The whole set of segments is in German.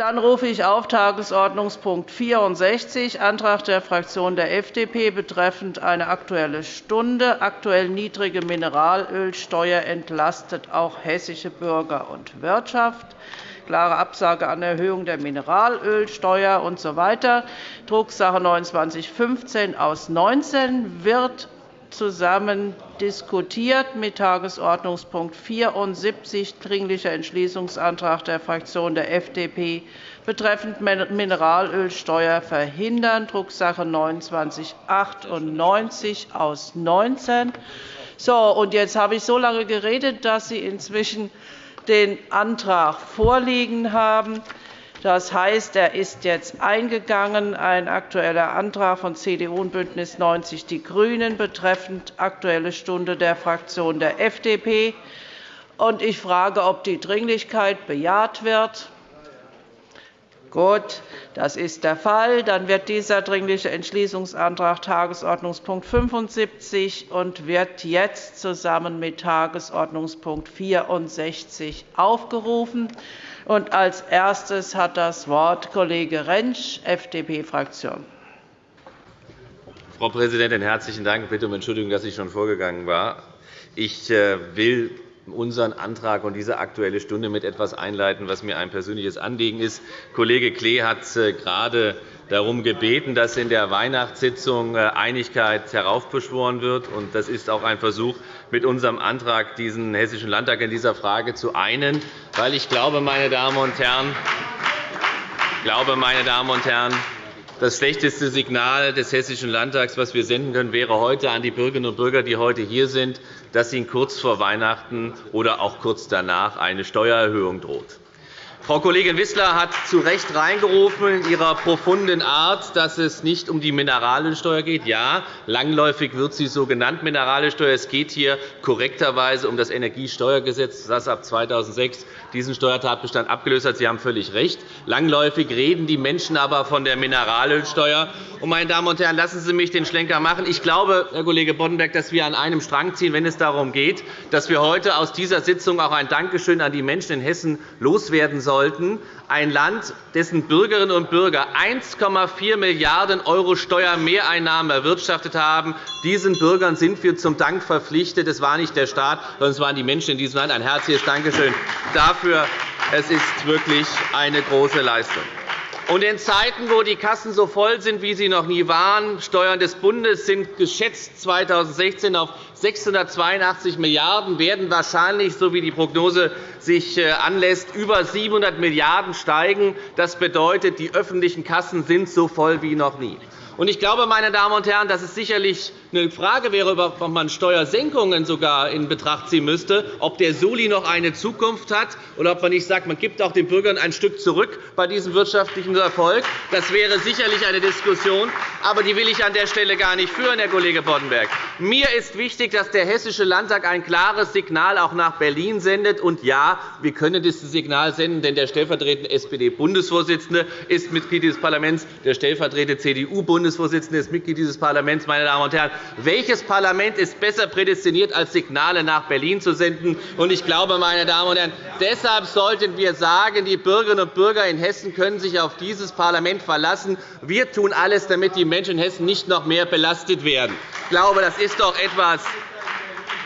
Dann rufe ich auf Tagesordnungspunkt 64, Antrag der Fraktion der FDP betreffend eine Aktuelle Stunde. Aktuell niedrige Mineralölsteuer entlastet auch hessische Bürger und Wirtschaft. Klare Absage an Erhöhung der Mineralölsteuer usw. So Drucksache 19-15 aus 19 wird zusammen diskutiert mit Tagesordnungspunkt 74, Dringlicher Entschließungsantrag der Fraktion der FDP betreffend Mineralölsteuer verhindern, Drucksache 19-98 aus 19. So, und jetzt habe ich so lange geredet, dass Sie inzwischen den Antrag vorliegen haben. Das heißt, er ist jetzt eingegangen, ein Aktueller Antrag von CDU und BÜNDNIS 90 die GRÜNEN betreffend Aktuelle Stunde der Fraktion der FDP. Ich frage, ob die Dringlichkeit bejaht wird. Gut, das ist der Fall. Dann wird dieser Dringliche Entschließungsantrag Tagesordnungspunkt 75 und wird jetzt zusammen mit Tagesordnungspunkt 64 aufgerufen. Und als erstes hat das Wort Kollege Rentsch, FDP-Fraktion. Frau Präsidentin, herzlichen Dank. Ich bitte um Entschuldigung, dass ich schon vorgegangen war. Ich äh, will unseren Antrag und diese Aktuelle Stunde mit etwas einleiten, was mir ein persönliches Anliegen ist. Kollege Klee hat äh, gerade darum gebeten, dass in der Weihnachtssitzung äh, Einigkeit heraufbeschworen wird. Das ist auch ein Versuch, mit unserem Antrag diesen Hessischen Landtag in dieser Frage zu einen. Weil ich glaube, meine Damen und Herren, glaube, meine Damen und Herren, das schlechteste Signal des Hessischen Landtags, das wir senden können, wäre heute an die Bürgerinnen und Bürger, die heute hier sind, dass ihnen kurz vor Weihnachten oder auch kurz danach eine Steuererhöhung droht. Frau Kollegin Wissler hat zu Recht reingerufen in ihrer profunden Art, dass es nicht um die Mineralölsteuer geht. Ja, langläufig wird sie so genannt, Mineralölsteuer. Es geht hier korrekterweise um das Energiesteuergesetz, das ab 2006 diesen Steuertatbestand abgelöst hat. Sie haben völlig recht. Langläufig reden die Menschen aber von der Mineralölsteuer. meine Damen und Herren, lassen Sie mich den Schlenker machen. Ich glaube, Herr Kollege Boddenberg, dass wir an einem Strang ziehen, wenn es darum geht, dass wir heute aus dieser Sitzung auch ein Dankeschön an die Menschen in Hessen loswerden sollen sollten, ein Land, dessen Bürgerinnen und Bürger 1,4 Milliarden € Steuermehreinnahmen erwirtschaftet haben. Diesen Bürgern sind wir zum Dank verpflichtet. Es war nicht der Staat, sondern es waren die Menschen in diesem Land. Ein herzliches Dankeschön dafür. Es ist wirklich eine große Leistung. Und in Zeiten, wo die Kassen so voll sind, wie sie noch nie waren, Steuern des Bundes sind geschätzt 2016 auf 682 Milliarden €, werden wahrscheinlich, so wie die Prognose sich äh, anlässt, über 700 Milliarden € steigen. Das bedeutet, die öffentlichen Kassen sind so voll wie noch nie. Ich glaube, meine Damen und Herren, dass es sicherlich eine Frage wäre, ob man Steuersenkungen sogar in Betracht ziehen müsste, ob der Soli noch eine Zukunft hat, oder ob man nicht sagt, man gibt auch den Bürgern ein Stück zurück bei diesem wirtschaftlichen Erfolg. Das wäre sicherlich eine Diskussion, aber die will ich an der Stelle gar nicht führen, Herr Kollege Boddenberg. Mir ist wichtig, dass der Hessische Landtag ein klares Signal auch nach Berlin sendet. Und ja, wir können dieses Signal senden, denn der stellvertretende SPD-Bundesvorsitzende ist Mitglied dieses Parlaments, der stellvertretende CDU-Bundesvorsitzende Bundesvorsitzende ist Mitglied dieses Parlaments. Meine Damen und Herren, welches Parlament ist besser prädestiniert, als Signale nach Berlin zu senden? Ich glaube, meine Damen und Herren, deshalb sollten wir sagen, die Bürgerinnen und Bürger in Hessen können sich auf dieses Parlament verlassen. Wir tun alles, damit die Menschen in Hessen nicht noch mehr belastet werden. Ich glaube, das ist doch etwas,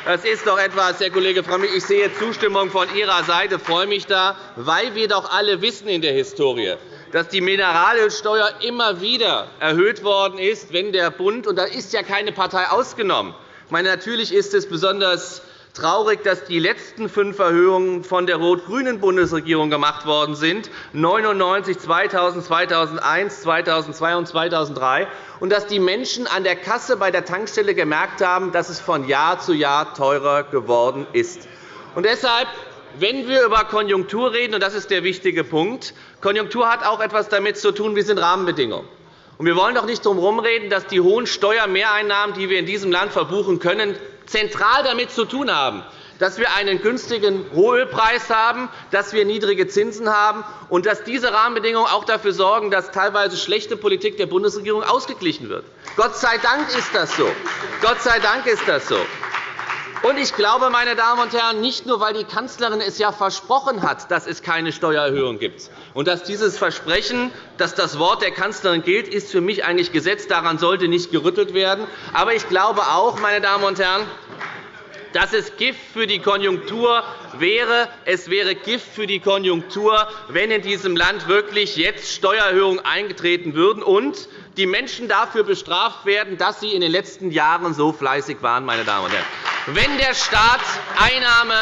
das ist doch etwas, Herr Kollege Frömmrich. Ich sehe Zustimmung von Ihrer Seite, freue mich da, weil wir doch alle wissen in der Historie, dass die Mineralölsteuer immer wieder erhöht worden ist, wenn der Bund – und da ist ja keine Partei ausgenommen – meine, natürlich ist es besonders traurig, dass die letzten fünf Erhöhungen von der rot-grünen Bundesregierung gemacht worden sind, 1999, 2000, 2001, 2002 und 2003, und dass die Menschen an der Kasse bei der Tankstelle gemerkt haben, dass es von Jahr zu Jahr teurer geworden ist. Und deshalb wenn wir über Konjunktur reden, und das ist der wichtige Punkt, Konjunktur hat auch etwas damit zu tun, wie sind Rahmenbedingungen. wir wollen doch nicht darum herumreden, dass die hohen Steuermehreinnahmen, die wir in diesem Land verbuchen können, zentral damit zu tun haben, dass wir einen günstigen Rohölpreis haben, dass wir niedrige Zinsen haben und dass diese Rahmenbedingungen auch dafür sorgen, dass teilweise schlechte Politik der Bundesregierung ausgeglichen wird. Gott sei Dank ist das so. Gott sei Dank ist das so. Und ich glaube, meine Damen und Herren, nicht nur, weil die Kanzlerin es ja versprochen hat, dass es keine Steuererhöhung gibt. Und dass dieses Versprechen, dass das Wort der Kanzlerin gilt, ist für mich eigentlich Gesetz. Daran sollte nicht gerüttelt werden. Aber ich glaube auch, meine Damen und Herren, dass es Gift für die Konjunktur wäre. Es wäre Gift für die Konjunktur, wenn in diesem Land wirklich jetzt Steuererhöhungen eingetreten würden und die Menschen dafür bestraft werden, dass sie in den letzten Jahren so fleißig waren. Meine Damen und Herren. Wenn der Staat Einnahme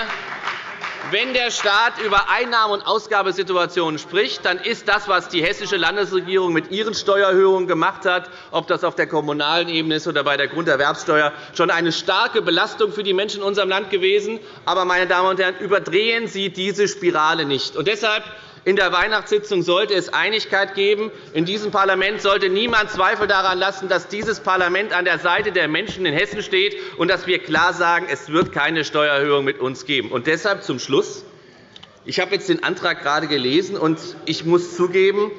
wenn der Staat über Einnahme- und Ausgabesituationen spricht, dann ist das, was die hessische Landesregierung mit ihren Steuererhöhungen gemacht hat, ob das auf der kommunalen Ebene ist oder bei der Grunderwerbsteuer, schon eine starke Belastung für die Menschen in unserem Land gewesen. Aber, meine Damen und Herren, überdrehen Sie diese Spirale nicht. Und deshalb in der Weihnachtssitzung sollte es Einigkeit geben. In diesem Parlament sollte niemand Zweifel daran lassen, dass dieses Parlament an der Seite der Menschen in Hessen steht und dass wir klar sagen, es wird keine Steuererhöhung mit uns geben. Und deshalb zum Schluss. Ich habe jetzt den Antrag gerade gelesen, und ich muss zugeben,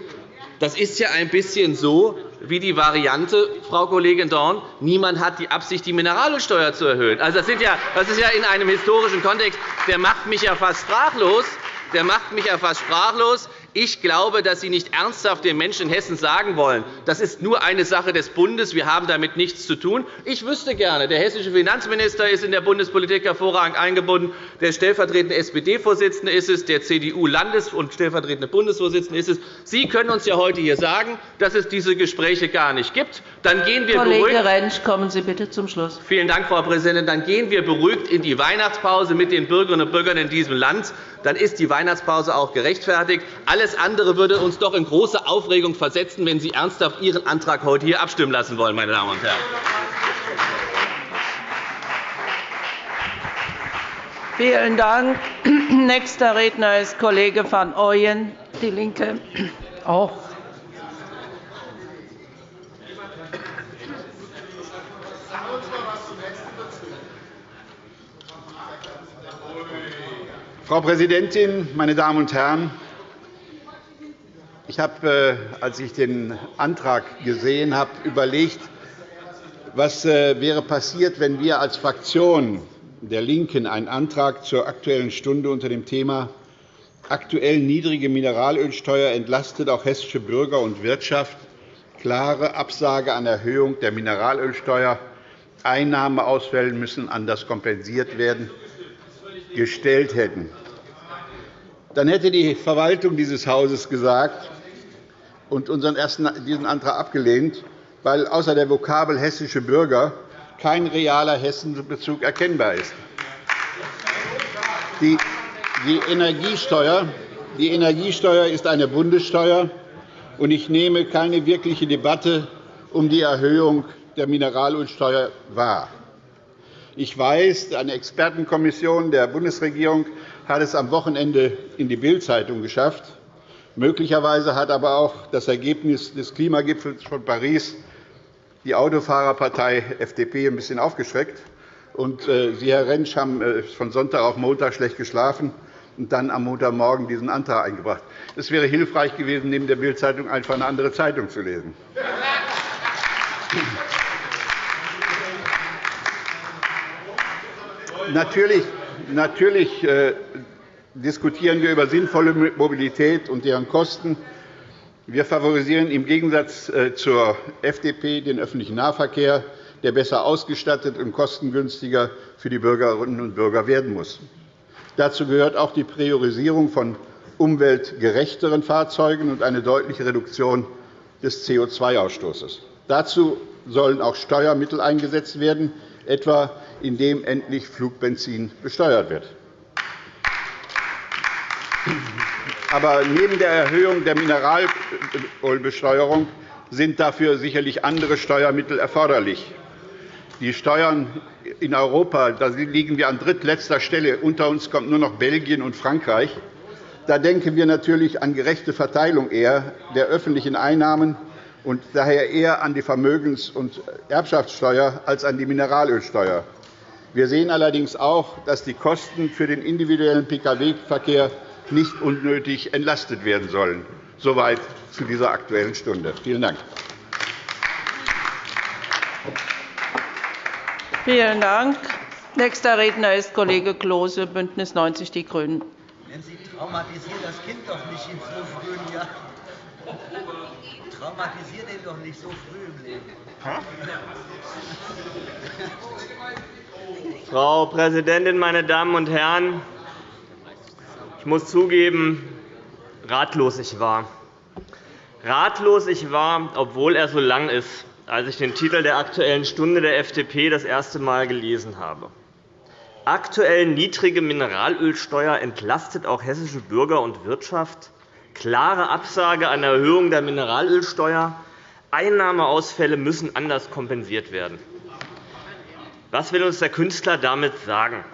das ist ja ein bisschen so wie die Variante, Frau Kollegin Dorn, niemand hat die Absicht, die Mineralölsteuer zu erhöhen. Also, das, ist ja in einem historischen Kontext, der macht mich ja fast sprachlos der macht mich ja fast sprachlos. Ich glaube, dass Sie nicht ernsthaft den Menschen in Hessen sagen wollen, das ist nur eine Sache des Bundes, wir haben damit nichts zu tun. Ich wüsste gerne, der hessische Finanzminister ist in der Bundespolitik hervorragend eingebunden, der stellvertretende SPD-Vorsitzende ist es, der CDU-Landes- und stellvertretende Bundesvorsitzende ist es. Sie können uns ja heute hier sagen, dass es diese Gespräche gar nicht gibt. Dann gehen wir Kollege beruhigt Rentsch, kommen Sie bitte zum Schluss. Vielen Dank, Frau Präsidentin. Dann gehen wir beruhigt in die Weihnachtspause mit den Bürgerinnen und Bürgern in diesem Land. Dann ist die Weihnachtspause auch gerechtfertigt. Alle alles andere würde uns doch in große Aufregung versetzen, wenn Sie ernsthaft Ihren Antrag heute hier abstimmen lassen wollen. Meine Damen und Herren. Vielen Dank. Nächster Redner ist Kollege van Ooyen, DIE LINKE. Auch. Frau Präsidentin, meine Damen und Herren! Ich habe, äh, als ich den Antrag gesehen habe, überlegt, was äh, wäre passiert, wenn wir als Fraktion der LINKEN einen Antrag zur Aktuellen Stunde unter dem Thema Aktuell niedrige Mineralölsteuer entlastet auch hessische Bürger und Wirtschaft, klare Absage an Erhöhung der Mineralölsteuer, Einnahmeausfälle müssen anders kompensiert werden, gestellt hätten. Dann hätte die Verwaltung dieses Hauses gesagt, und unseren ersten, diesen Antrag abgelehnt, weil außer der Vokabel hessische Bürger kein realer Hessenbezug erkennbar ist. Die Energiesteuer, die Energiesteuer ist eine Bundessteuer, und ich nehme keine wirkliche Debatte um die Erhöhung der Mineralölsteuer wahr. Ich weiß, eine Expertenkommission der Bundesregierung hat es am Wochenende in die Bild-Zeitung geschafft. Möglicherweise hat aber auch das Ergebnis des Klimagipfels von Paris die Autofahrerpartei FDP ein bisschen aufgeschreckt. Und äh, Sie, Herr Rentsch, haben äh, von Sonntag auf Montag schlecht geschlafen und dann am Montagmorgen diesen Antrag eingebracht. Es wäre hilfreich gewesen, neben der Bild-Zeitung einfach eine andere Zeitung zu lesen. Natürlich, natürlich äh, diskutieren wir über sinnvolle Mobilität und deren Kosten. Wir favorisieren im Gegensatz äh, zur FDP den öffentlichen Nahverkehr, der besser ausgestattet und kostengünstiger für die Bürgerinnen und Bürger werden muss. Dazu gehört auch die Priorisierung von umweltgerechteren Fahrzeugen und eine deutliche Reduktion des CO2-Ausstoßes. Dazu sollen auch Steuermittel eingesetzt werden, etwa indem endlich Flugbenzin besteuert wird. Aber neben der Erhöhung der Mineralölbesteuerung sind dafür sicherlich andere Steuermittel erforderlich. Die Steuern in Europa da liegen wir an drittletzter Stelle. Unter uns kommt nur noch Belgien und Frankreich. Da denken wir natürlich an gerechte Verteilung eher der öffentlichen Einnahmen und daher eher an die Vermögens- und Erbschaftssteuer als an die Mineralölsteuer. Wir sehen allerdings auch, dass die Kosten für den individuellen Pkw-Verkehr nicht unnötig entlastet werden sollen. Soweit zu dieser Aktuellen Stunde. Vielen Dank. Vielen Dank. Nächster Redner ist Kollege Klose, BÜNDNIS 90 die GRÜNEN. Sie traumatisiert das Kind doch nicht in so frühen Jahren. Traumatisiert ihn doch nicht so früh im Leben. Frau Präsidentin, meine Damen und Herren! Ich muss zugeben, ratlos ich war. Ratlos ich war, obwohl er so lang ist, als ich den Titel der Aktuellen Stunde der FDP das erste Mal gelesen habe. Aktuell niedrige Mineralölsteuer entlastet auch hessische Bürger und Wirtschaft. Klare Absage an Erhöhung der Mineralölsteuer. Einnahmeausfälle müssen anders kompensiert werden. Was will uns der Künstler damit sagen?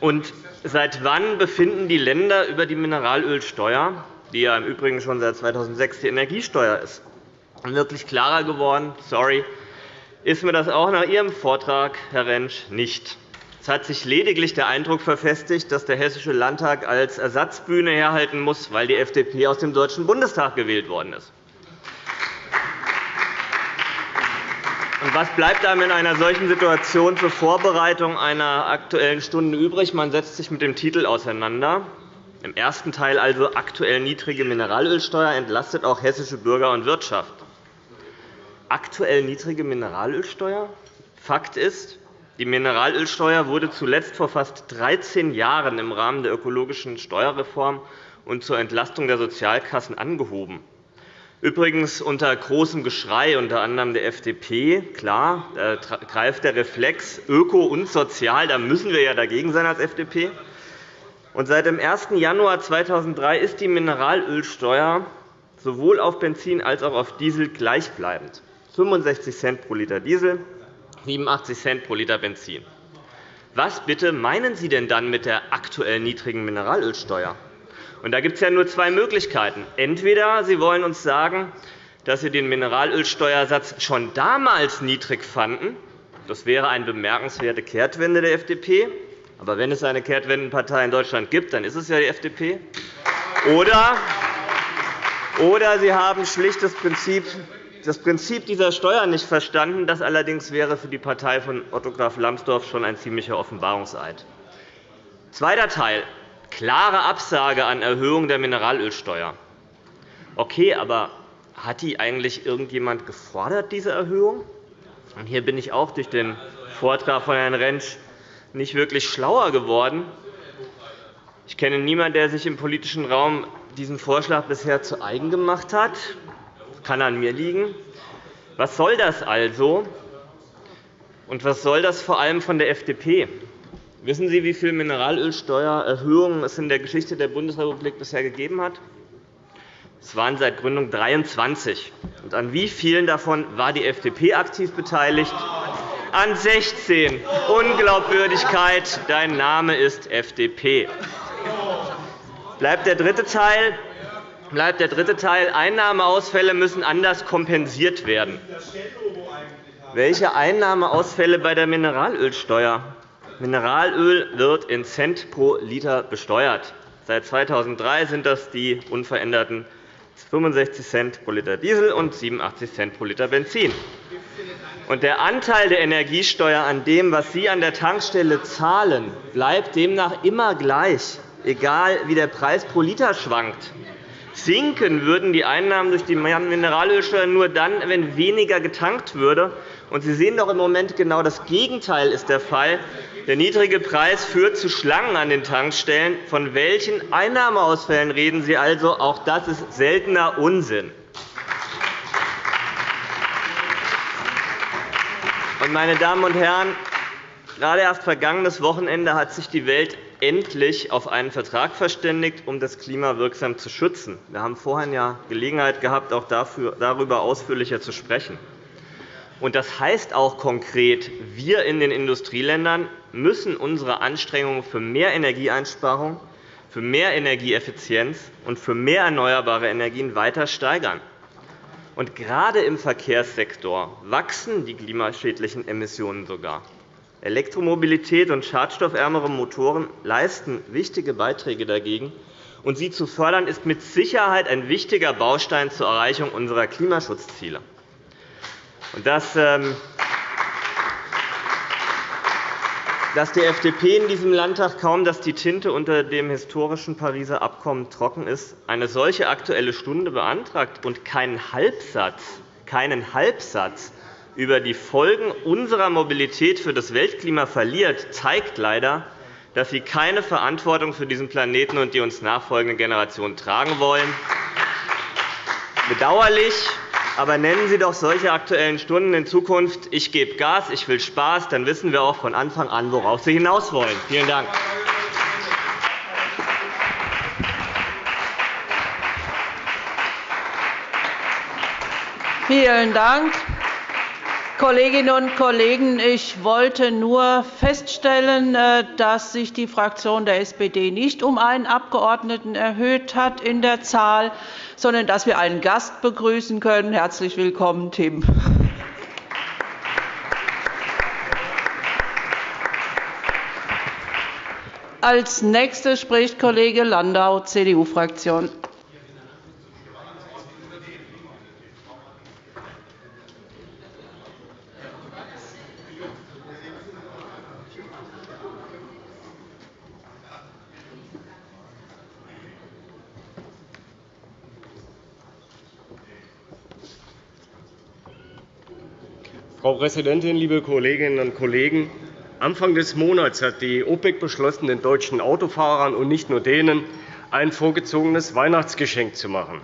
Und seit wann befinden die Länder über die Mineralölsteuer, die ja im Übrigen schon seit 2006 die Energiesteuer ist? Wirklich klarer geworden, sorry, ist mir das auch nach Ihrem Vortrag, Herr Rentsch, nicht. Es hat sich lediglich der Eindruck verfestigt, dass der Hessische Landtag als Ersatzbühne herhalten muss, weil die FDP aus dem Deutschen Bundestag gewählt worden ist. Was bleibt einem in einer solchen Situation zur Vorbereitung einer Aktuellen Stunde übrig? Man setzt sich mit dem Titel auseinander. Im ersten Teil also aktuell niedrige Mineralölsteuer entlastet auch hessische Bürger und Wirtschaft. Aktuell niedrige Mineralölsteuer? Fakt ist, die Mineralölsteuer wurde zuletzt vor fast 13 Jahren im Rahmen der ökologischen Steuerreform und zur Entlastung der Sozialkassen angehoben. Übrigens unter großem Geschrei, unter anderem der FDP. Klar, da greift der Reflex öko und sozial. Da müssen wir ja dagegen sein als FDP. Und seit dem 1. Januar 2003 ist die Mineralölsteuer sowohl auf Benzin als auch auf Diesel gleichbleibend. 65 Cent pro Liter Diesel, 87 Cent pro Liter Benzin. Was bitte meinen Sie denn dann mit der aktuell niedrigen Mineralölsteuer? Und da gibt es ja nur zwei Möglichkeiten. Entweder Sie wollen uns sagen, dass Sie den Mineralölsteuersatz schon damals niedrig fanden. Das wäre eine bemerkenswerte Kehrtwende der FDP. Aber wenn es eine Kehrtwendenpartei in Deutschland gibt, dann ist es ja die FDP. Oder, oder Sie haben schlicht das Prinzip das Prinzip dieser Steuer nicht verstanden. Das allerdings wäre für die Partei von Otto Graf Lambsdorff schon ein ziemlicher Offenbarungseid. Zweiter Teil. Klare Absage an Erhöhung der Mineralölsteuer. Okay, aber hat die eigentlich irgendjemand gefordert, diese Erhöhung? Und hier bin ich auch durch den Vortrag von Herrn Rentsch nicht wirklich schlauer geworden. Ich kenne niemanden, der sich im politischen Raum diesen Vorschlag bisher zu eigen gemacht hat kann an mir liegen. Was soll das also? Und was soll das vor allem von der FDP? Wissen Sie, wie viele Mineralölsteuererhöhungen es in der Geschichte der Bundesrepublik bisher gegeben hat? Es waren seit Gründung 23. Und an wie vielen davon war die FDP aktiv beteiligt? An 16. Unglaubwürdigkeit. Dein Name ist FDP. Bleibt der dritte Teil bleibt der dritte Teil. Einnahmeausfälle müssen anders kompensiert werden. Welche Einnahmeausfälle bei der Mineralölsteuer? Mineralöl wird in Cent pro Liter besteuert. Seit 2003 sind das die unveränderten 65 Cent pro Liter Diesel und 87 Cent pro Liter Benzin. Und der Anteil der Energiesteuer an dem, was Sie an der Tankstelle zahlen, bleibt demnach immer gleich, egal wie der Preis pro Liter schwankt. Sinken würden die Einnahmen durch die Mineralölsteuer nur dann, wenn weniger getankt würde. Und Sie sehen doch im Moment genau das Gegenteil ist der Fall. Der niedrige Preis führt zu Schlangen an den Tankstellen. Von welchen Einnahmeausfällen reden Sie also? Auch das ist seltener Unsinn. Meine Damen und Herren, gerade erst vergangenes Wochenende hat sich die Welt endlich auf einen Vertrag verständigt, um das Klima wirksam zu schützen. Wir haben vorhin ja Gelegenheit gehabt, auch darüber ausführlicher zu sprechen. Das heißt auch konkret, wir in den Industrieländern müssen unsere Anstrengungen für mehr Energieeinsparung, für mehr Energieeffizienz und für mehr erneuerbare Energien weiter steigern. Und gerade im Verkehrssektor wachsen die klimaschädlichen Emissionen sogar. Elektromobilität und schadstoffärmere Motoren leisten wichtige Beiträge dagegen. Und sie zu fördern, ist mit Sicherheit ein wichtiger Baustein zur Erreichung unserer Klimaschutzziele. Das, dass die FDP in diesem Landtag kaum, dass die Tinte unter dem historischen Pariser Abkommen trocken ist, eine solche Aktuelle Stunde beantragt und keinen Halbsatz, keinen Halbsatz über die Folgen unserer Mobilität für das Weltklima verliert, zeigt leider, dass Sie keine Verantwortung für diesen Planeten und die uns nachfolgenden Generationen tragen wollen. Bedauerlich, aber nennen Sie doch solche Aktuellen Stunden in Zukunft Ich gebe Gas, ich will Spaß, dann wissen wir auch von Anfang an, worauf Sie hinaus wollen. Vielen Dank. Vielen Dank. Kolleginnen und Kollegen, ich wollte nur feststellen, äh, dass sich die Fraktion der SPD nicht um einen Abgeordneten erhöht hat in der Zahl, sondern dass wir einen Gast begrüßen können. Herzlich willkommen, Tim. Als nächster spricht Kollege Landau, CDU-Fraktion. Frau Präsidentin, liebe Kolleginnen und Kollegen! Anfang des Monats hat die OPEC beschlossen, den deutschen Autofahrern und nicht nur denen ein vorgezogenes Weihnachtsgeschenk zu machen.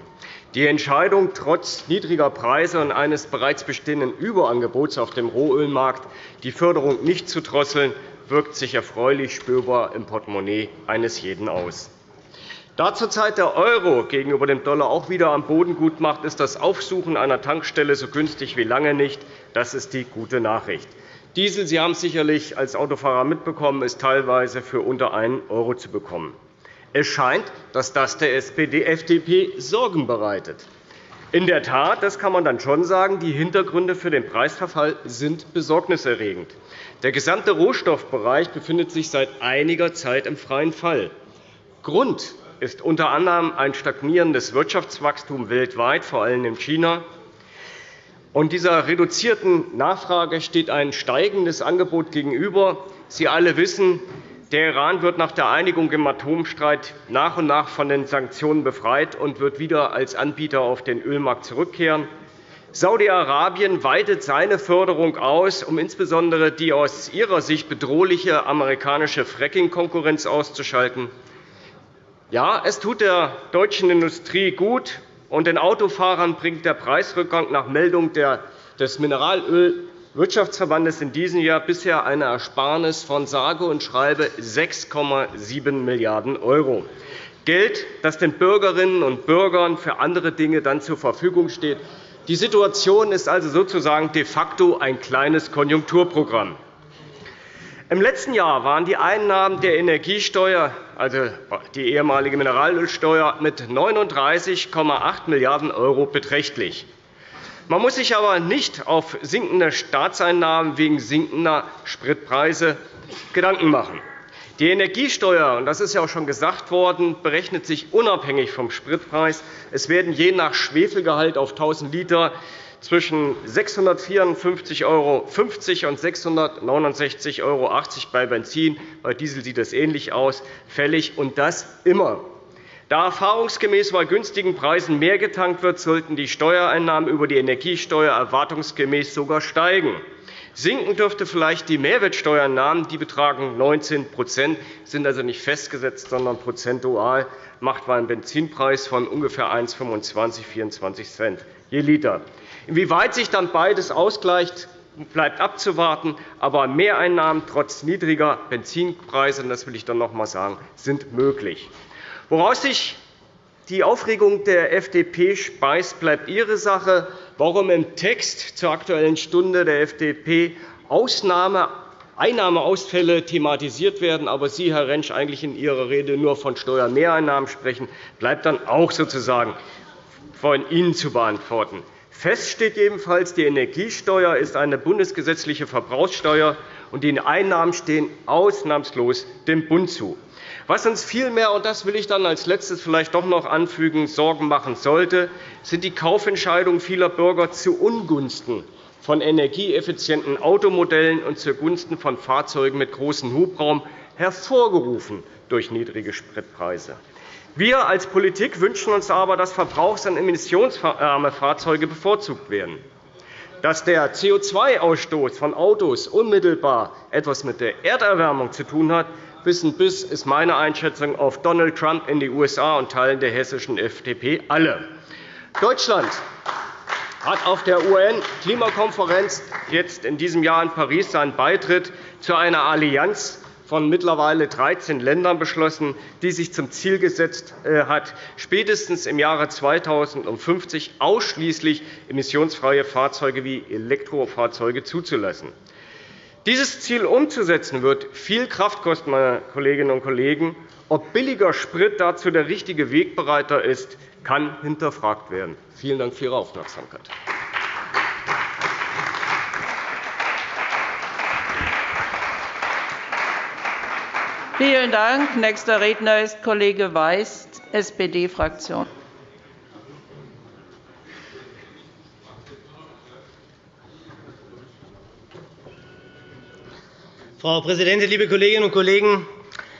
Die Entscheidung, trotz niedriger Preise und eines bereits bestehenden Überangebots auf dem Rohölmarkt die Förderung nicht zu drosseln, wirkt sich erfreulich spürbar im Portemonnaie eines jeden aus. Da zurzeit der Euro gegenüber dem Dollar auch wieder am Boden gut macht, ist das Aufsuchen einer Tankstelle so günstig wie lange nicht. Das ist die gute Nachricht. Diesel, Sie haben es sicherlich als Autofahrer mitbekommen, ist teilweise für unter 1 € zu bekommen. Es scheint, dass das der SPD-FDP Sorgen bereitet. In der Tat, das kann man dann schon sagen, die Hintergründe für den Preisverfall sind besorgniserregend. Der gesamte Rohstoffbereich befindet sich seit einiger Zeit im freien Fall. Grund ist unter anderem ein stagnierendes Wirtschaftswachstum weltweit, vor allem in China. Und dieser reduzierten Nachfrage steht ein steigendes Angebot gegenüber. Sie alle wissen, der Iran wird nach der Einigung im Atomstreit nach und nach von den Sanktionen befreit und wird wieder als Anbieter auf den Ölmarkt zurückkehren. Saudi-Arabien weitet seine Förderung aus, um insbesondere die aus ihrer Sicht bedrohliche amerikanische Fracking-Konkurrenz auszuschalten. Ja, es tut der deutschen Industrie gut, und den Autofahrern bringt der Preisrückgang nach Meldung des Mineralölwirtschaftsverbandes in diesem Jahr bisher eine Ersparnis von sage und schreibe 6,7 Milliarden €. Geld, das den Bürgerinnen und Bürgern für andere Dinge dann zur Verfügung steht. Die Situation ist also sozusagen de facto ein kleines Konjunkturprogramm. Im letzten Jahr waren die Einnahmen der Energiesteuer, also die ehemalige Mineralölsteuer, mit 39,8 Milliarden € beträchtlich. Man muss sich aber nicht auf sinkende Staatseinnahmen wegen sinkender Spritpreise Gedanken machen. Die Energiesteuer, und das ist ja auch schon gesagt worden, berechnet sich unabhängig vom Spritpreis. Es werden je nach Schwefelgehalt auf 1.000 Liter zwischen 654,50 € und 669,80 € bei Benzin, bei Diesel sieht das ähnlich aus, fällig, und das immer. Da erfahrungsgemäß bei günstigen Preisen mehr getankt wird, sollten die Steuereinnahmen über die Energiesteuer erwartungsgemäß sogar steigen. Sinken dürfte vielleicht die Mehrwertsteuereinnahmen. Die betragen 19% sind also nicht festgesetzt, sondern prozentual, macht einen Benzinpreis von ungefähr 1,25 24 Cent je Liter. Inwieweit sich dann beides ausgleicht, bleibt abzuwarten. Aber Mehreinnahmen trotz niedriger Benzinpreise, das will ich dann noch einmal sagen, sind möglich. Woraus sich die Aufregung der FDP speist, bleibt ihre Sache. Warum im Text zur Aktuellen Stunde der FDP Ausnahme Einnahmeausfälle thematisiert werden, aber Sie, Herr Rentsch, eigentlich in Ihrer Rede nur von Steuermehreinnahmen sprechen, bleibt dann auch sozusagen von Ihnen zu beantworten. Fest steht jedenfalls, die Energiesteuer ist eine bundesgesetzliche Verbrauchssteuer, und die Einnahmen stehen ausnahmslos dem Bund zu. Was uns vielmehr, und das will ich dann als Letztes vielleicht doch noch anfügen, Sorgen machen sollte, sind die Kaufentscheidungen vieler Bürger zu Ungunsten von energieeffizienten Automodellen und zugunsten von Fahrzeugen mit großem Hubraum, hervorgerufen durch niedrige Spritpreise. Wir als Politik wünschen uns aber, dass verbrauchs- und emissionsarme Fahrzeuge bevorzugt werden. Dass der CO2-Ausstoß von Autos unmittelbar etwas mit der Erderwärmung zu tun hat, wissen bis, ist meine Einschätzung, auf Donald Trump in die USA und Teilen der hessischen FDP alle. Deutschland hat auf der UN-Klimakonferenz jetzt in diesem Jahr in Paris seinen Beitritt zu einer Allianz von mittlerweile 13 Ländern beschlossen, die sich zum Ziel gesetzt äh, hat, spätestens im Jahre 2050 ausschließlich emissionsfreie Fahrzeuge wie Elektrofahrzeuge zuzulassen. Dieses Ziel umzusetzen, wird viel Kraft kosten, meine Kolleginnen und Kollegen. Ob billiger Sprit dazu der richtige Wegbereiter ist, kann hinterfragt werden. Vielen Dank für Ihre Aufmerksamkeit. Vielen Dank. Nächster Redner ist Kollege Weiß, SPD-Fraktion. Frau Präsidentin, liebe Kolleginnen und Kollegen!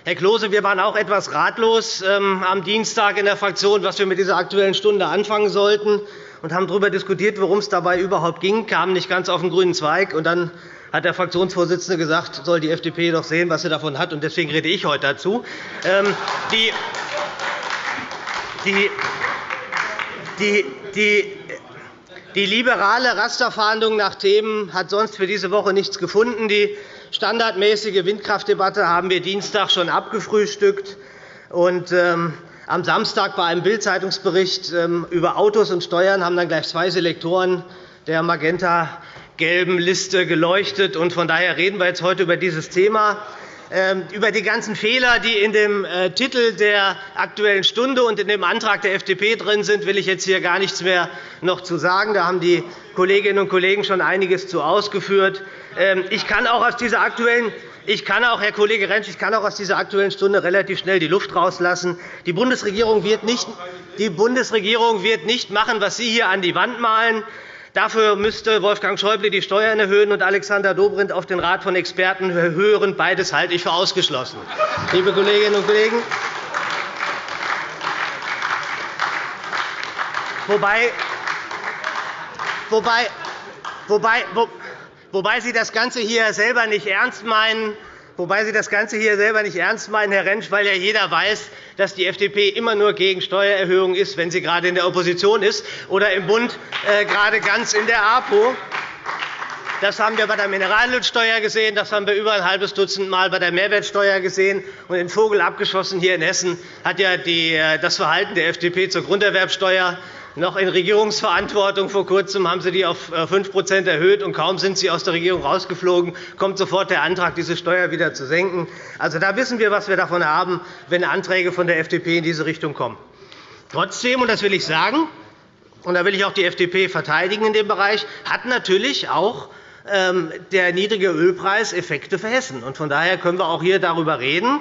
Herr Klose, wir waren auch etwas ratlos ähm, am Dienstag in der Fraktion, was wir mit dieser Aktuellen Stunde anfangen sollten, und haben darüber diskutiert, worum es dabei überhaupt ging, kamen nicht ganz auf den grünen Zweig. Und dann hat der Fraktionsvorsitzende gesagt, soll die FDP doch sehen, was sie davon hat. Und deswegen rede ich heute dazu. Ähm, die, die, die, die die liberale Rasterfahndung nach Themen hat sonst für diese Woche nichts gefunden. Die standardmäßige Windkraftdebatte haben wir Dienstag schon abgefrühstückt. Und, ähm, am Samstag bei einem Bild-Zeitungsbericht ähm, über Autos und Steuern haben dann gleich zwei Selektoren der magenta-gelben Liste geleuchtet. Und von daher reden wir jetzt heute über dieses Thema. Ähm, über die ganzen Fehler, die in dem äh, Titel der Aktuellen Stunde und in dem Antrag der FDP drin sind, will ich jetzt hier gar nichts mehr noch zu sagen. Da haben die Kolleginnen und Kollegen schon einiges zu ausgeführt. Ähm, ich kann auch aus dieser aktuellen ich kann auch, Herr Kollege Rentsch, ich kann auch aus dieser Aktuellen Stunde relativ schnell die Luft rauslassen. Die Bundesregierung wird nicht, die Bundesregierung wird nicht machen, was Sie hier an die Wand malen. Dafür müsste Wolfgang Schäuble die Steuern erhöhen und Alexander Dobrindt auf den Rat von Experten hören. Beides halte ich für ausgeschlossen. Liebe Kolleginnen und Kollegen, wobei, wobei, wobei, wobei Sie das Ganze hier selber nicht ernst meinen, Wobei Sie das Ganze hier selber nicht ernst meinen, Herr Rentsch, weil ja jeder weiß, dass die FDP immer nur gegen Steuererhöhungen ist, wenn sie gerade in der Opposition ist oder im Bund äh, gerade ganz in der APO. Das haben wir bei der Mineralölsteuer gesehen, das haben wir über ein halbes Dutzend Mal bei der Mehrwertsteuer gesehen. Und den Vogel abgeschossen hier in Hessen hat ja äh, das Verhalten der FDP zur Grunderwerbsteuer noch in Regierungsverantwortung. Vor Kurzem haben Sie die auf 5% äh, erhöht, und kaum sind Sie aus der Regierung rausgeflogen, kommt sofort der Antrag, diese Steuer wieder zu senken. Also, da wissen wir, was wir davon haben, wenn Anträge von der FDP in diese Richtung kommen. Trotzdem, und das will ich sagen, und da will ich auch die FDP verteidigen in dem Bereich, hat natürlich auch ähm, der niedrige Ölpreis Effekte für Hessen. Von daher können wir auch hier darüber reden.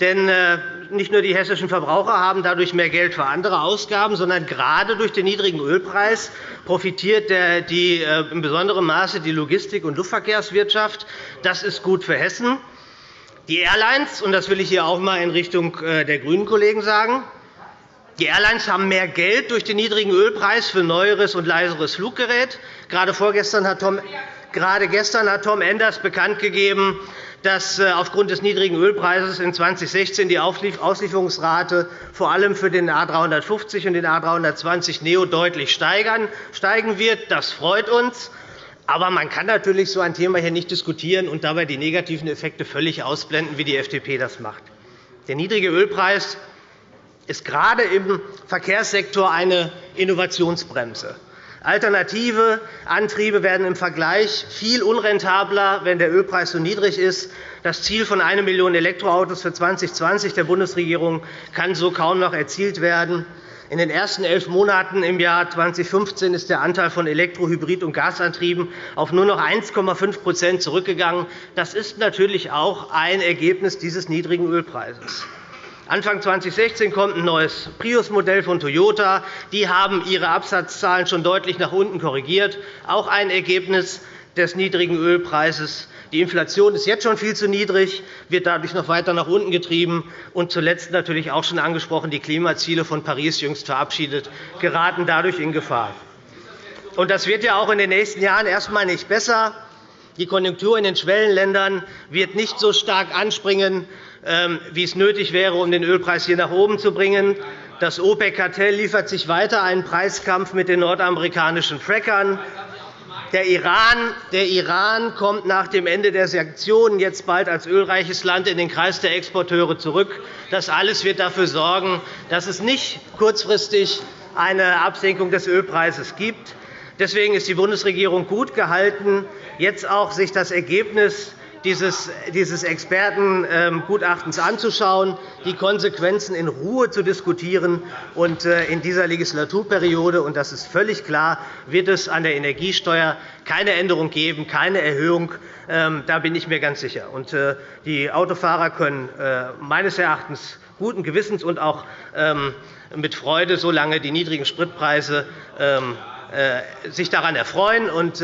Denn äh, nicht nur die hessischen Verbraucher haben dadurch mehr Geld für andere Ausgaben, sondern gerade durch den niedrigen Ölpreis profitiert die, äh, in besonderem Maße die Logistik- und Luftverkehrswirtschaft. Das ist gut für Hessen. Die Airlines, und das will ich hier auch einmal in Richtung äh, der grünen Kollegen sagen, die Airlines haben mehr Geld durch den niedrigen Ölpreis für neueres und leiseres Fluggerät. Gerade vorgestern hat Tom Gerade gestern hat Tom Enders bekannt gegeben, dass äh, aufgrund des niedrigen Ölpreises in 2016 die Auslieferungsrate vor allem für den A 350 und den A 320 Neo deutlich steigen wird. Das freut uns. Aber man kann natürlich so ein Thema hier nicht diskutieren und dabei die negativen Effekte völlig ausblenden, wie die FDP das macht. Der niedrige Ölpreis ist gerade im Verkehrssektor eine Innovationsbremse. Alternative Antriebe werden im Vergleich viel unrentabler, wenn der Ölpreis so niedrig ist. Das Ziel von 1 Million Elektroautos für 2020 der Bundesregierung kann so kaum noch erzielt werden. In den ersten elf Monaten im Jahr 2015 ist der Anteil von Elektro-, Hybrid- und Gasantrieben auf nur noch 1,5% zurückgegangen. Das ist natürlich auch ein Ergebnis dieses niedrigen Ölpreises. Anfang 2016 kommt ein neues Prius-Modell von Toyota. Die haben ihre Absatzzahlen schon deutlich nach unten korrigiert, auch ein Ergebnis des niedrigen Ölpreises. Die Inflation ist jetzt schon viel zu niedrig, wird dadurch noch weiter nach unten getrieben. Und zuletzt natürlich auch schon angesprochen, die Klimaziele von Paris jüngst verabschiedet, geraten dadurch in Gefahr. Und das wird ja auch in den nächsten Jahren erst einmal nicht besser. Die Konjunktur in den Schwellenländern wird nicht so stark anspringen, wie es nötig wäre, um den Ölpreis hier nach oben zu bringen. Das OPEC-Kartell liefert sich weiter einen Preiskampf mit den nordamerikanischen Frackern. Der Iran, der Iran kommt nach dem Ende der Sanktionen jetzt bald als ölreiches Land in den Kreis der Exporteure zurück. Das alles wird dafür sorgen, dass es nicht kurzfristig eine Absenkung des Ölpreises gibt. Deswegen ist die Bundesregierung gut gehalten, jetzt auch sich das Ergebnis dieses Expertengutachtens anzuschauen, die Konsequenzen in Ruhe zu diskutieren. Äh, in dieser Legislaturperiode, und das ist völlig klar, wird es an der Energiesteuer keine Änderung geben, keine Erhöhung. Ähm, da bin ich mir ganz sicher. Äh, die Autofahrer können äh, meines Erachtens guten Gewissens und auch ähm, mit Freude, solange die niedrigen Spritpreise ähm, sich daran erfreuen und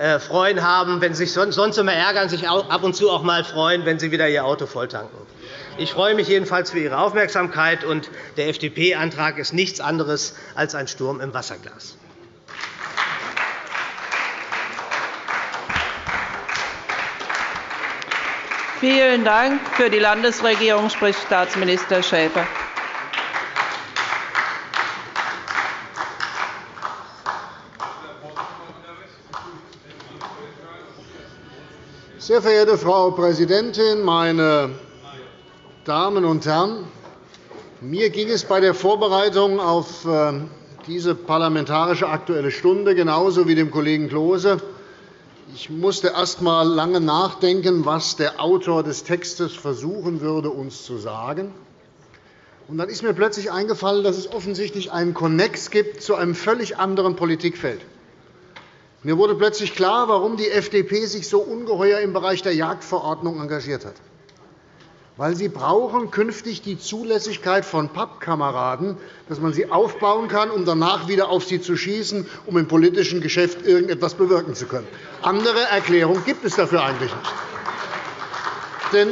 äh, freuen haben, wenn Sie sich sonst immer ärgern, sich ab und zu auch mal freuen, wenn Sie wieder Ihr Auto volltanken. Ich freue mich jedenfalls für Ihre Aufmerksamkeit. und Der FDP-Antrag ist nichts anderes als ein Sturm im Wasserglas. Vielen Dank. Für die Landesregierung spricht Staatsminister Schäfer. Sehr verehrte Frau Präsidentin, meine Damen und Herren! Mir ging es bei der Vorbereitung auf äh, diese parlamentarische Aktuelle Stunde genauso wie dem Kollegen Klose. Ich musste erst einmal lange nachdenken, was der Autor des Textes versuchen würde, uns zu sagen. Und dann ist mir plötzlich eingefallen, dass es offensichtlich einen Konnex gibt zu einem völlig anderen Politikfeld. Mir wurde plötzlich klar, warum die FDP sich so ungeheuer im Bereich der Jagdverordnung engagiert hat. Weil sie brauchen künftig die Zulässigkeit von Pappkameraden, dass man sie aufbauen kann, um danach wieder auf sie zu schießen, um im politischen Geschäft irgendetwas bewirken zu können. Andere Erklärung gibt es dafür eigentlich nicht. Denn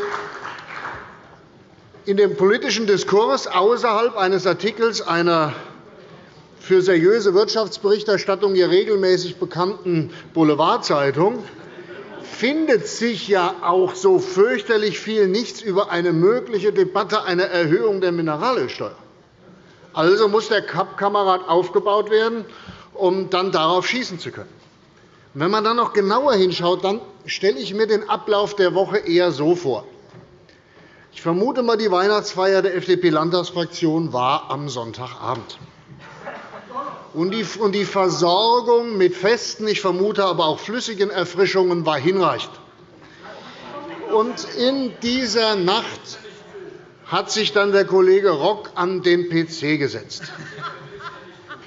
in dem politischen Diskurs außerhalb eines Artikels einer für seriöse Wirtschaftsberichterstattung hier regelmäßig bekannten Boulevardzeitung findet sich ja auch so fürchterlich viel nichts über eine mögliche Debatte einer Erhöhung der Mineralölsteuer. Also muss der Kamerad aufgebaut werden, um dann darauf schießen zu können. Wenn man dann noch genauer hinschaut, dann stelle ich mir den Ablauf der Woche eher so vor. Ich vermute einmal, die Weihnachtsfeier der FDP-Landtagsfraktion war am Sonntagabend und die Versorgung mit festen, ich vermute aber auch flüssigen Erfrischungen war hinreichend. Und in dieser Nacht hat sich dann der Kollege Rock an den PC gesetzt.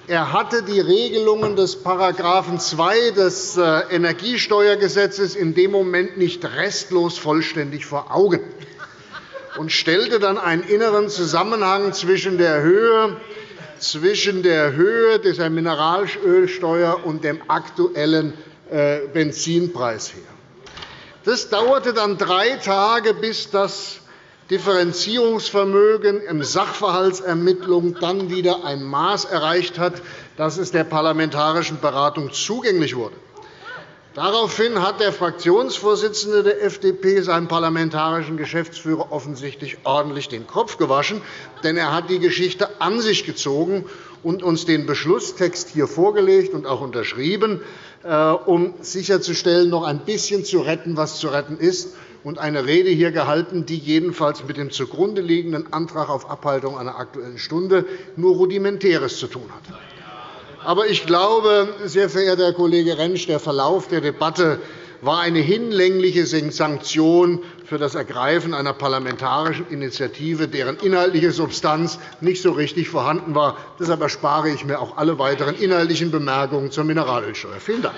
Er hatte die Regelungen des § 2 des äh, Energiesteuergesetzes in dem Moment nicht restlos vollständig vor Augen und stellte dann einen inneren Zusammenhang zwischen der Höhe zwischen der Höhe der Mineralölsteuer und dem aktuellen äh, Benzinpreis her. Das dauerte dann drei Tage, bis das Differenzierungsvermögen im Sachverhaltsermittlung dann wieder ein Maß erreicht hat, dass es der parlamentarischen Beratung zugänglich wurde. Daraufhin hat der Fraktionsvorsitzende der FDP seinem parlamentarischen Geschäftsführer offensichtlich ordentlich den Kopf gewaschen, denn er hat die Geschichte an sich gezogen und uns den Beschlusstext hier vorgelegt und auch unterschrieben, äh, um sicherzustellen, noch ein bisschen zu retten, was zu retten ist, und eine Rede hier gehalten, die jedenfalls mit dem zugrunde liegenden Antrag auf Abhaltung einer Aktuellen Stunde nur Rudimentäres zu tun hat. Aber ich glaube, sehr verehrter Herr Kollege Rentsch, der Verlauf der Debatte war eine hinlängliche Sanktion für das Ergreifen einer parlamentarischen Initiative, deren inhaltliche Substanz nicht so richtig vorhanden war. Deshalb erspare ich mir auch alle weiteren inhaltlichen Bemerkungen zur Mineralölsteuer. Vielen Dank.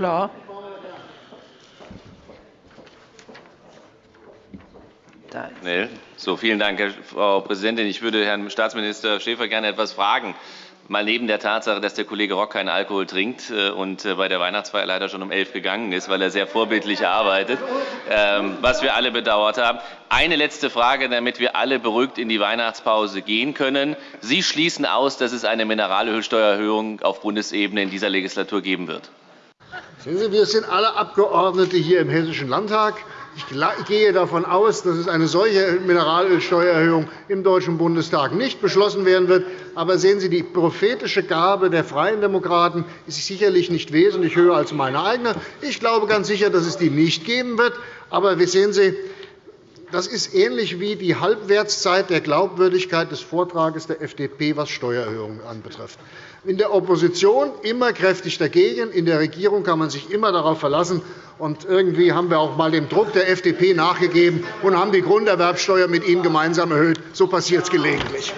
Klar. Schnell. So, vielen Dank, Frau Präsidentin. Ich würde Herrn Staatsminister Schäfer gerne etwas fragen mal neben der Tatsache, dass der Kollege Rock keinen Alkohol trinkt äh, und äh, bei der Weihnachtsfeier leider schon um elf gegangen ist, weil er sehr vorbildlich arbeitet, ähm, was wir alle bedauert haben. Eine letzte Frage, damit wir alle beruhigt in die Weihnachtspause gehen können. Sie schließen aus, dass es eine Mineralölsteuererhöhung auf Bundesebene in dieser Legislatur geben wird. Sehen Sie, wir sind alle Abgeordnete hier im Hessischen Landtag. Ich gehe davon aus, dass eine solche Mineralölsteuererhöhung im Deutschen Bundestag nicht beschlossen werden wird. Aber sehen Sie, die prophetische Gabe der Freien Demokraten ist sicherlich nicht wesentlich höher als meine eigene. Ich glaube ganz sicher, dass es die nicht geben wird. Aber sehen Sie, das ist ähnlich wie die Halbwertszeit der Glaubwürdigkeit des Vortrages der FDP, was Steuererhöhungen anbetrifft in der Opposition immer kräftig dagegen. In der Regierung kann man sich immer darauf verlassen. Und irgendwie haben wir auch einmal dem Druck der FDP nachgegeben und haben die Grunderwerbsteuer mit Ihnen gemeinsam erhöht. So passiert es gelegentlich.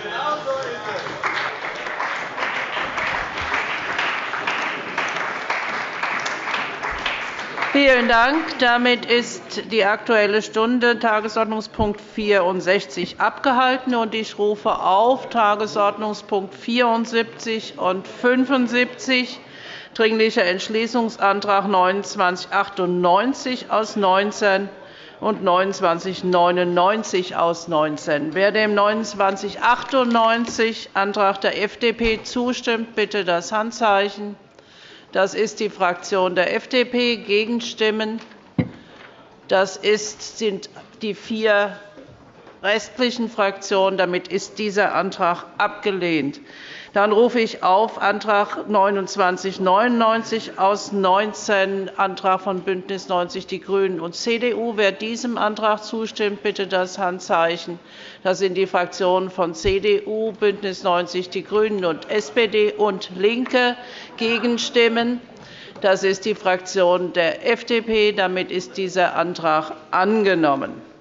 Vielen Dank. Damit ist die Aktuelle Stunde Tagesordnungspunkt 64 abgehalten. und Ich rufe auf Tagesordnungspunkt 74 und 75 Dringlicher Entschließungsantrag 2998 aus 19 und 2999 aus 19. Wer dem 2998 Antrag der FDP zustimmt, bitte das Handzeichen. Das ist die Fraktion der FDP. Gegenstimmen das sind die vier restlichen Fraktionen. Damit ist dieser Antrag abgelehnt. Dann rufe ich auf Antrag 2999 aus 19, Antrag von BÜNDNIS 90 die GRÜNEN und CDU. Wer diesem Antrag zustimmt, bitte das Handzeichen. Das sind die Fraktionen von CDU, BÜNDNIS 90 die GRÜNEN und SPD und LINKE. Gegenstimmen das ist die Fraktion der FDP. Damit ist dieser Antrag angenommen.